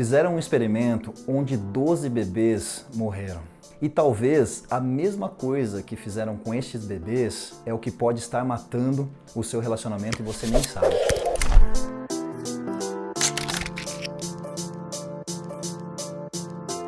Fizeram um experimento onde 12 bebês morreram. E talvez a mesma coisa que fizeram com estes bebês é o que pode estar matando o seu relacionamento e você nem sabe.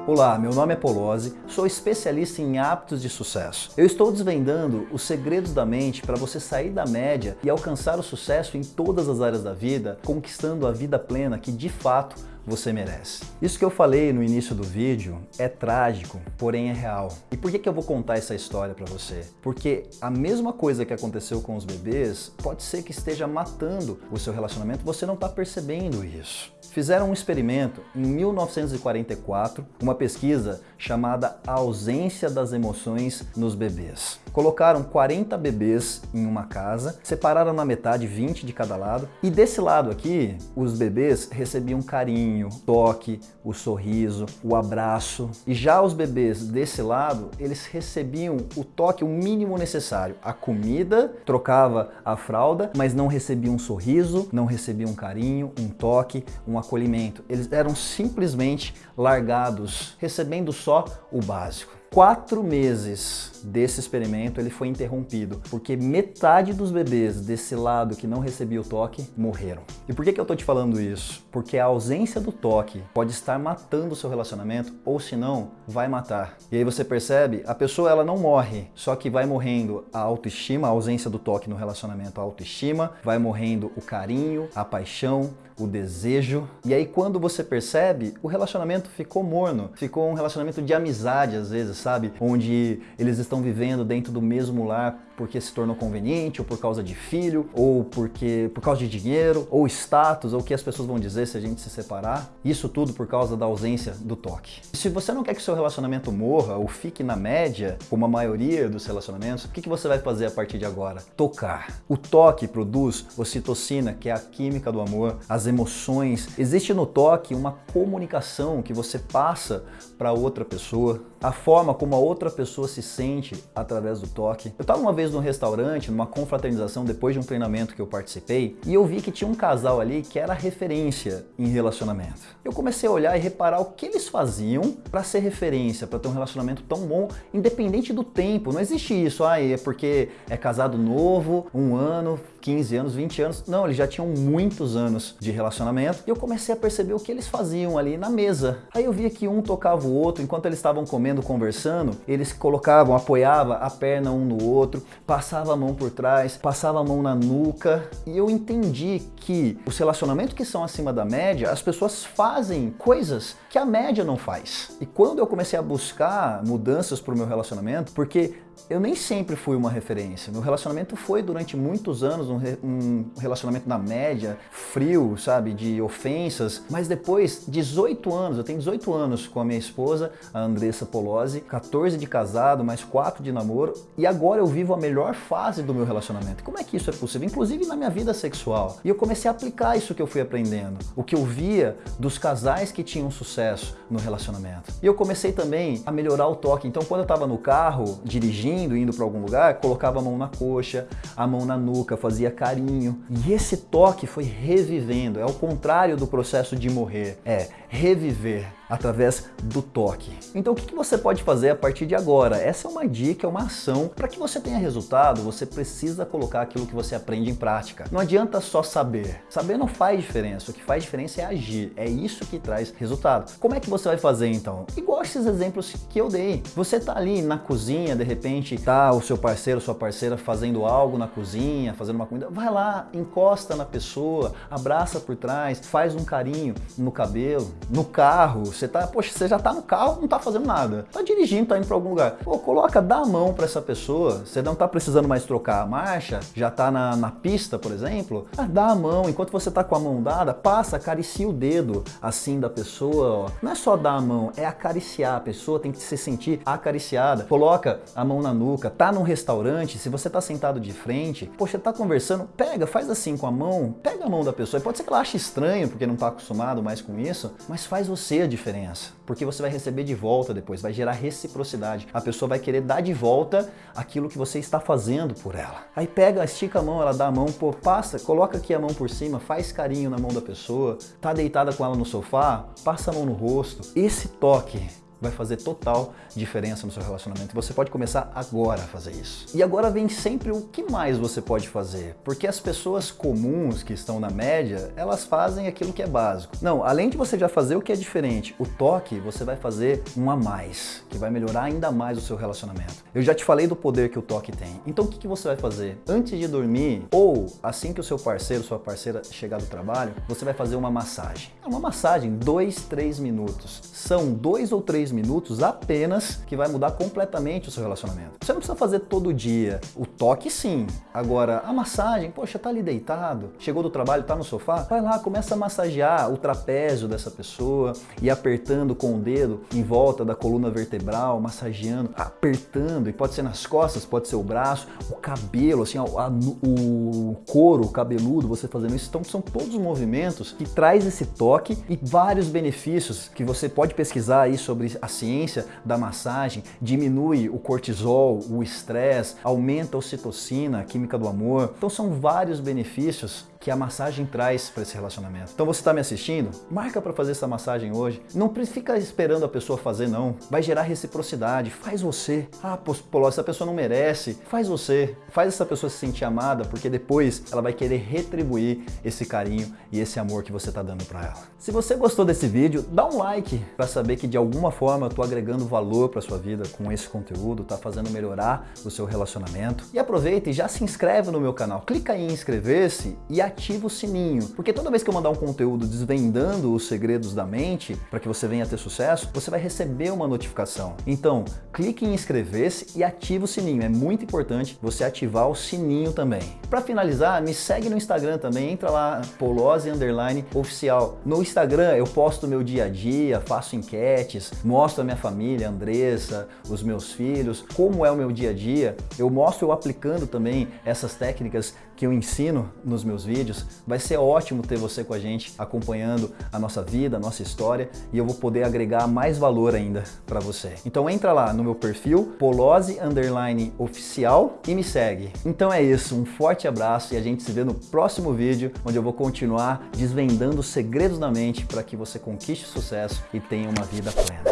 Olá, meu nome é Polozzi, sou especialista em hábitos de sucesso. Eu estou desvendando os segredos da mente para você sair da média e alcançar o sucesso em todas as áreas da vida, conquistando a vida plena que de fato você merece. Isso que eu falei no início do vídeo é trágico, porém é real. E por que, que eu vou contar essa história para você? Porque a mesma coisa que aconteceu com os bebês pode ser que esteja matando o seu relacionamento, você não está percebendo isso. Fizeram um experimento em 1944, uma pesquisa chamada Ausência das Emoções nos Bebês. Colocaram 40 bebês em uma casa, separaram na metade 20 de cada lado e desse lado aqui, os bebês recebiam carinho, toque, o sorriso, o abraço. E já os bebês desse lado, eles recebiam o toque, o mínimo necessário. A comida, trocava a fralda, mas não recebiam um sorriso, não recebiam um carinho, um toque, um acolhimento. Eles eram simplesmente largados, recebendo só o básico. Quatro meses desse experimento ele foi interrompido, porque metade dos bebês desse lado que não recebia o toque morreram. E por que, que eu tô te falando isso? Porque a ausência do toque pode estar matando o seu relacionamento, ou se não, vai matar. E aí você percebe, a pessoa ela não morre, só que vai morrendo a autoestima, a ausência do toque no relacionamento, a autoestima, vai morrendo o carinho, a paixão, o desejo. E aí quando você percebe, o relacionamento ficou morno, ficou um relacionamento de amizade às vezes, sabe? Onde eles estão vivendo dentro do mesmo lar porque se tornou conveniente, ou por causa de filho, ou porque por causa de dinheiro, ou status, ou o que as pessoas vão dizer se a gente se separar. Isso tudo por causa da ausência do toque. Se você não quer que seu relacionamento morra ou fique na média, como a maioria dos relacionamentos, o que você vai fazer a partir de agora? Tocar. O toque produz ocitocina, que é a química do amor, as emoções. Existe no toque uma comunicação que você passa para outra pessoa, a forma como a outra pessoa se sente através do toque. Eu estava uma vez num restaurante, numa confraternização, depois de um treinamento que eu participei, e eu vi que tinha um casal ali que era referência em relacionamento. Eu comecei a olhar e reparar o que eles faziam para ser referência, para ter um relacionamento tão bom, independente do tempo. Não existe isso, ah, é porque é casado novo, um ano, 15 anos, 20 anos. Não, eles já tinham muitos anos de relacionamento e eu comecei a perceber o que eles faziam ali na mesa. Aí eu via que um tocava o outro, enquanto eles estavam comendo, conversando, eles colocavam, apoiava a perna um no outro, passava a mão por trás, passava a mão na nuca e eu entendi que os relacionamentos que são acima da média, as pessoas fazem coisas que a média não faz. E quando eu comecei a buscar mudanças para o meu relacionamento, porque eu nem sempre fui uma referência. Meu relacionamento foi durante muitos anos um, re um, relacionamento na média, frio, sabe, de ofensas. Mas depois, 18 anos, eu tenho 18 anos com a minha esposa, a Andressa Polozzi, 14 de casado, mais 4 de namoro. E agora eu vivo a melhor fase do meu relacionamento. Como é que isso é possível? Inclusive na minha vida sexual. E eu comecei a aplicar isso que eu fui aprendendo. O que eu via dos casais que tinham sucesso no relacionamento. E eu comecei também a melhorar o toque. Então quando eu estava no carro, dirigindo, dirigindo, indo para algum lugar, colocava a mão na coxa, a mão na nuca, fazia carinho. E esse toque foi revivendo, é o contrário do processo de morrer, é reviver através do toque. Então o que você pode fazer a partir de agora? Essa é uma dica, é uma ação. Para que você tenha resultado, você precisa colocar aquilo que você aprende em prática. Não adianta só saber. Saber não faz diferença. O que faz diferença é agir. É isso que traz resultado. Como é que você vai fazer então? Igual esses exemplos que eu dei. Você tá ali na cozinha, de repente tá o seu parceiro, sua parceira fazendo algo na cozinha, fazendo uma comida. Vai lá, encosta na pessoa, abraça por trás, faz um carinho no cabelo, no carro, você tá, poxa, você já tá no carro, não tá fazendo nada. Tá dirigindo, tá indo para algum lugar. Pô, coloca, dá a mão para essa pessoa. Você não tá precisando mais trocar a marcha, já tá na, na pista, por exemplo. Ah, dá a mão, enquanto você tá com a mão dada, passa, acaricia o dedo assim da pessoa, ó. Não é só dar a mão, é acariciar. A pessoa tem que se sentir acariciada. Coloca a mão na nuca, tá num restaurante, se você tá sentado de frente, poxa, tá conversando, pega, faz assim com a mão, pega a mão da pessoa. Pode ser que ela ache estranho, porque não tá acostumado mais com isso, mas faz você a diferença, porque você vai receber de volta depois, vai gerar reciprocidade. A pessoa vai querer dar de volta aquilo que você está fazendo por ela. Aí pega, estica a mão, ela dá a mão, pô, passa, coloca aqui a mão por cima, faz carinho na mão da pessoa, tá deitada com ela no sofá, passa a mão no rosto. Esse toque vai fazer total diferença no seu relacionamento. Você pode começar agora a fazer isso. E agora vem sempre o que mais você pode fazer, porque as pessoas comuns que estão na média, elas fazem aquilo que é básico. Não, além de você já fazer o que é diferente, o toque você vai fazer um a mais, que vai melhorar ainda mais o seu relacionamento. Eu já te falei do poder que o toque tem. Então o que, que você vai fazer? Antes de dormir, ou assim que o seu parceiro, sua parceira chegar do trabalho, você vai fazer uma massagem. É uma massagem, dois, três minutos. São dois ou três minutos apenas que vai mudar completamente o seu relacionamento. Você não precisa fazer todo dia. O toque sim. Agora, a massagem, poxa, tá ali deitado, chegou do trabalho, tá no sofá, vai lá, começa a massagear o trapézio dessa pessoa e apertando com o dedo em volta da coluna vertebral, massageando, apertando, e pode ser nas costas, pode ser o braço, o cabelo, assim, a, a, o couro cabeludo, você fazendo isso. Então são todos movimentos que traz esse toque e vários benefícios que você pode pesquisar aí sobre a ciência da massagem, diminui o cortisol, o estresse, aumenta a ocitocina, a química do amor. Então são vários benefícios que a massagem traz para esse relacionamento. Então você está me assistindo? Marca para fazer essa massagem hoje. Não fica esperando a pessoa fazer não. Vai gerar reciprocidade. Faz você. Ah, pô, essa pessoa não merece. Faz você. Faz essa pessoa se sentir amada, porque depois ela vai querer retribuir esse carinho e esse amor que você está dando para ela. Se você gostou desse vídeo, dá um like para saber que de alguma forma eu estou agregando valor para sua vida com esse conteúdo, tá fazendo melhorar o seu relacionamento. E aproveita e já se inscreve no meu canal. Clica em inscrever-se e ativa o sininho, porque toda vez que eu mandar um conteúdo desvendando os segredos da mente, para que você venha ter sucesso, você vai receber uma notificação. Então, clique em inscrever-se e ativa o sininho. É muito importante você ativar o sininho também. Para finalizar, me segue no Instagram também, entra lá, Polose Underline Oficial. No Instagram eu posto meu dia a dia, faço enquetes, mostro a minha família, Andressa, os meus filhos, como é o meu dia a dia. Eu mostro eu aplicando também essas técnicas que eu ensino nos meus vídeos. Vai ser ótimo ter você com a gente acompanhando a nossa vida, a nossa história e eu vou poder agregar mais valor ainda para você. Então entra lá no meu perfil Polose Underline Oficial e me segue. Então é isso, um forte abraço e a gente se vê no próximo vídeo onde eu vou continuar desvendando os segredos da mente para que você conquiste sucesso e tenha uma vida plena.